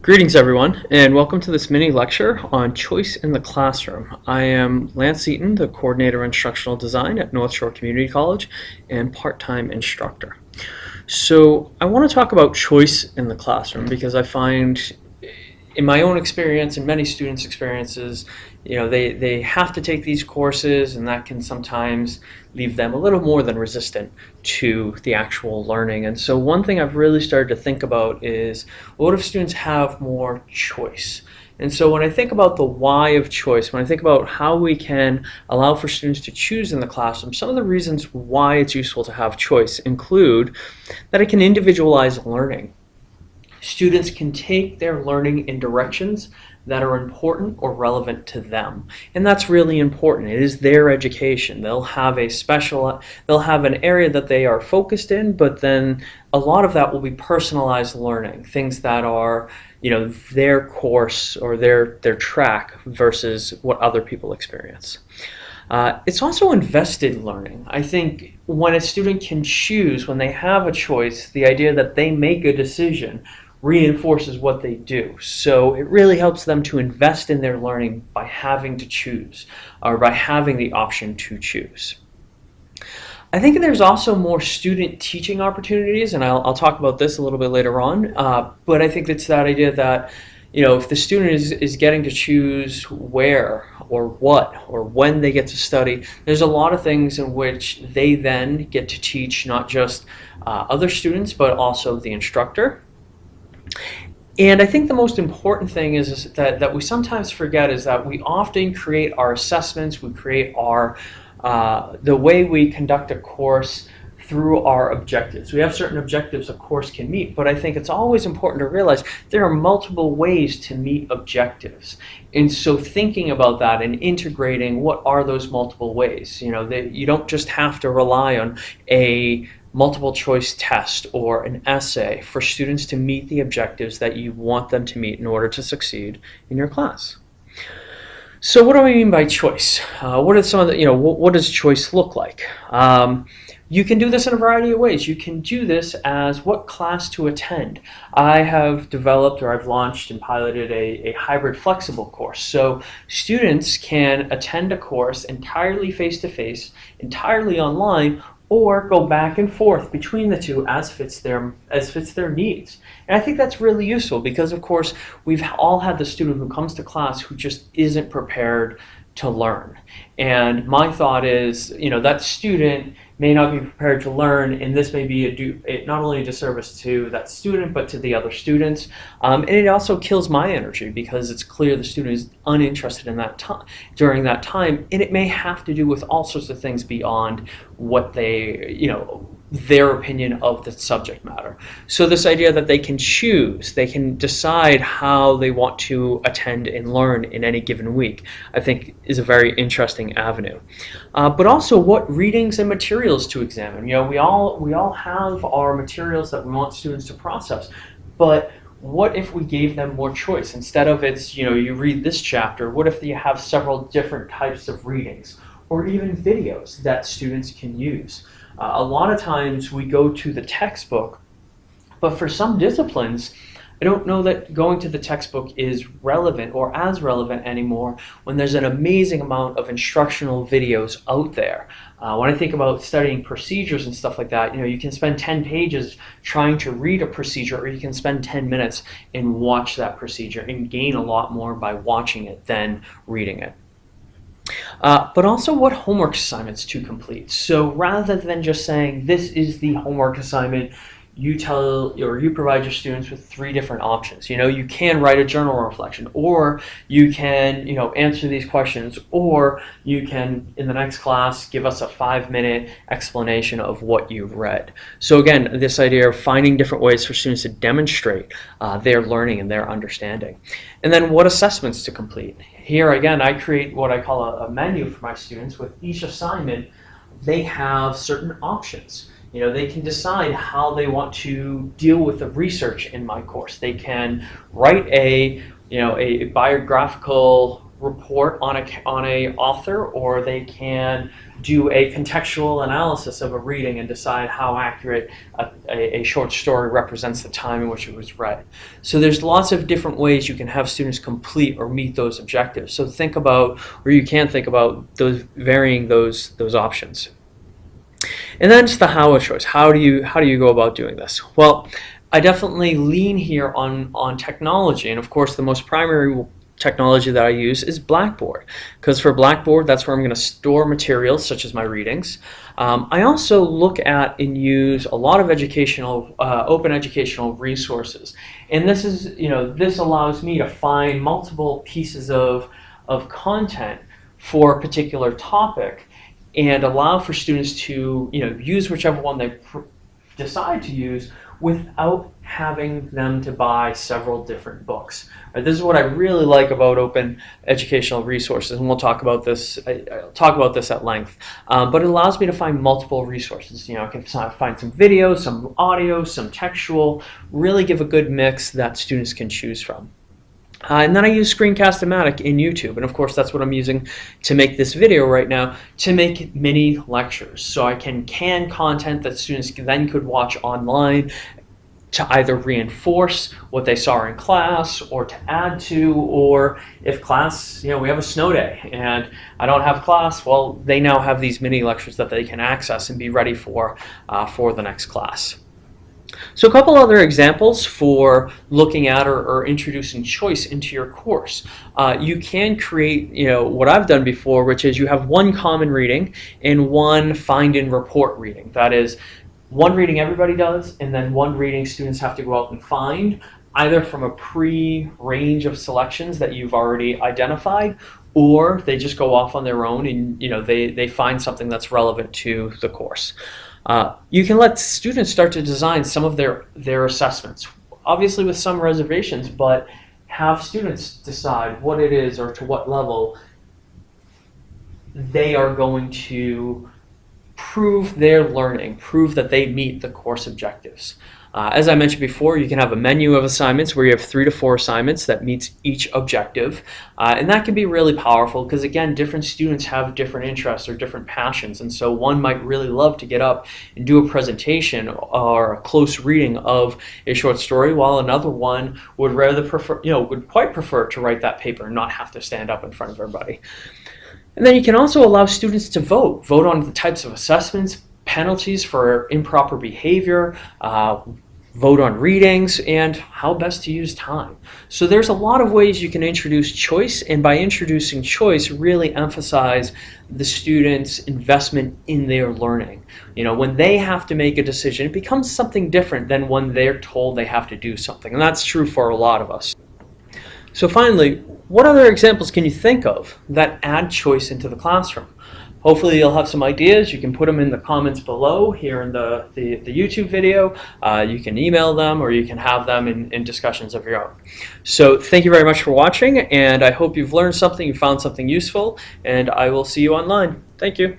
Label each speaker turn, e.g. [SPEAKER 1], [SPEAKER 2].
[SPEAKER 1] Greetings everyone and welcome to this mini lecture on choice in the classroom. I am Lance Eaton, the coordinator of instructional design at North Shore Community College and part-time instructor. So I want to talk about choice in the classroom because I find in my own experience and many students' experiences, you know, they, they have to take these courses and that can sometimes leave them a little more than resistant to the actual learning. And so one thing I've really started to think about is what if students have more choice? And so when I think about the why of choice, when I think about how we can allow for students to choose in the classroom, some of the reasons why it's useful to have choice include that it can individualize learning. Students can take their learning in directions that are important or relevant to them. And that's really important. It is their education. They'll have a special, they'll have an area that they are focused in, but then a lot of that will be personalized learning, things that are, you know, their course or their, their track versus what other people experience. Uh, it's also invested learning. I think when a student can choose, when they have a choice, the idea that they make a decision reinforces what they do. So it really helps them to invest in their learning by having to choose or by having the option to choose. I think there's also more student teaching opportunities, and I'll, I'll talk about this a little bit later on, uh, but I think it's that idea that you know, if the student is, is getting to choose where or what or when they get to study, there's a lot of things in which they then get to teach not just uh, other students, but also the instructor and I think the most important thing is, is, that, that we sometimes forget is that we often create our assessments, we create our, uh, the way we conduct a course through our objectives. We have certain objectives a course can meet, but I think it's always important to realize there are multiple ways to meet objectives. And so thinking about that and integrating what are those multiple ways, you know, that you don't just have to rely on a multiple choice test or an essay for students to meet the objectives that you want them to meet in order to succeed in your class. So what do I mean by choice? Uh, what are some of the, you know, what, what does choice look like? Um, you can do this in a variety of ways. You can do this as what class to attend. I have developed or I've launched and piloted a, a hybrid flexible course. So students can attend a course entirely face-to-face, -face, entirely online, or go back and forth between the two as fits their as fits their needs. And I think that's really useful because of course we've all had the student who comes to class who just isn't prepared to learn. And my thought is, you know, that student may not be prepared to learn, and this may be a do, not only a disservice to that student, but to the other students. Um, and it also kills my energy because it's clear the student is uninterested in that time during that time, and it may have to do with all sorts of things beyond what they, you know, their opinion of the subject matter. So this idea that they can choose, they can decide how they want to attend and learn in any given week, I think is a very interesting avenue. Uh, but also what readings and materials to examine. You know, we all, we all have our materials that we want students to process, but what if we gave them more choice? Instead of it's, you know, you read this chapter, what if you have several different types of readings? Or even videos that students can use. Uh, a lot of times we go to the textbook, but for some disciplines, I don't know that going to the textbook is relevant or as relevant anymore when there's an amazing amount of instructional videos out there. Uh, when I think about studying procedures and stuff like that, you know, you can spend 10 pages trying to read a procedure or you can spend 10 minutes and watch that procedure and gain a lot more by watching it than reading it. Uh, but also what homework assignments to complete. So rather than just saying this is the homework assignment, you tell or you provide your students with three different options. You know, you can write a journal reflection, or you can, you know, answer these questions, or you can, in the next class, give us a five-minute explanation of what you've read. So again, this idea of finding different ways for students to demonstrate uh, their learning and their understanding. And then what assessments to complete. Here again, I create what I call a, a menu for my students. With each assignment, they have certain options. You know, they can decide how they want to deal with the research in my course. They can write a, you know, a biographical report on a on a author, or they can do a contextual analysis of a reading and decide how accurate a, a, a, short story represents the time in which it was read. So there's lots of different ways you can have students complete or meet those objectives. So think about, or you can think about those varying those those options. And then just the how of choice. How do you how do you go about doing this? Well, I definitely lean here on on technology, and of course, the most primary technology that I use is Blackboard because for Blackboard that's where I'm going to store materials such as my readings. Um, I also look at and use a lot of educational uh, open educational resources and this is you know this allows me to find multiple pieces of of content for a particular topic and allow for students to you know use whichever one they decide to use without having them to buy several different books. Right, this is what I really like about open educational resources, and we'll talk about this. I, will talk about this at length. Um, but it allows me to find multiple resources. You know, I can find some video, some audio, some textual. Really give a good mix that students can choose from. Uh, and then I use Screencast-O-Matic in YouTube, and of course that's what I'm using to make this video right now, to make mini lectures. So I can can content that students then could watch online to either reinforce what they saw in class or to add to, or if class, you know, we have a snow day and I don't have class, well, they now have these mini lectures that they can access and be ready for, uh, for the next class. So a couple other examples for looking at or, or introducing choice into your course. Uh, you can create, you know, what I've done before, which is you have one common reading and one find and report reading. That is one reading everybody does, and then one reading students have to go out and find, either from a pre-range of selections that you've already identified, or they just go off on their own and you know they, they find something that's relevant to the course. Uh, you can let students start to design some of their, their assessments, obviously with some reservations, but have students decide what it is or to what level they are going to prove their learning, prove that they meet the course objectives. Uh, as I mentioned before, you can have a menu of assignments where you have three to four assignments that meets each objective. Uh, and that can be really powerful because again, different students have different interests or different passions. And so one might really love to get up and do a presentation or a close reading of a short story while another one would rather prefer, you know, would quite prefer to write that paper and not have to stand up in front of everybody. And then you can also allow students to vote, vote on the types of assessments, penalties for improper behavior, uh, vote on readings, and how best to use time. So there's a lot of ways you can introduce choice, and by introducing choice, really emphasize the student's investment in their learning. You know, when they have to make a decision, it becomes something different than when they're told they have to do something, and that's true for a lot of us. So finally, what other examples can you think of that add choice into the classroom? Hopefully you'll have some ideas. You can put them in the comments below here in the, the, the YouTube video. Uh, you can email them or you can have them in, in discussions of your own. So thank you very much for watching and I hope you've learned something, you found something useful, and I will see you online. Thank you.